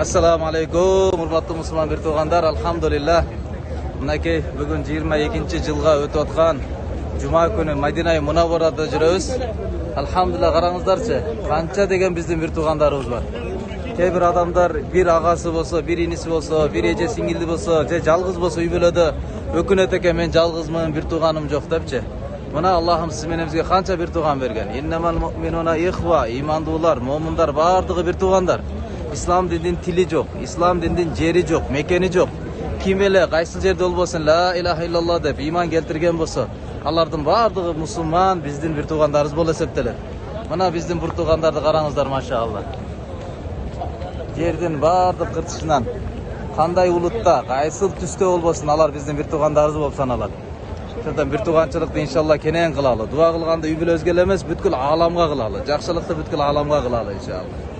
ассаламу алейкум урматтуу мусулман бир туугандар алхамдулилля мынакей бүгүн жыйырма экинчи жылга өтүп аткан жума күнү мадина мунавварада жүрөбүз алхамдулилля караңыздарчы канча деген биздин бир туугандарыбыз бар кээ бир адамдар бир агасы болсо бир иниси болсо бир эже сиңилди болсо же жалгыз болсо үй бүлөдө өкүнөт экен мен жалгызмын бир тууганым жок депчи мына аллахым сиз менен бизге канча бир тууган берген ыймандуулар момундар баардыгы бир туугандар ислам диндин тили жок ислам диндин жери жок мекени жок ким эле кайсыл жерде болбосун ла илаха иллалла деп ыйман келтирген болсо алардын баардыгы мусулман биздин бир туугандарыбыз болуп эсептелет мына биздин бир туугандарды караңыздар машаалла жердин баардык кыртышынан кандай улутта кайсыл түстө болбосун алар биздин бир туугандарыбыз болуп саналат ошондон бир тууганчылыкты иншалла кенен кылалы дуба кылганды үй бүлөбүзгө эле эмес бүткүл ааламга кылалы жакшылыкты бүткүл ааламга кылалы иншалла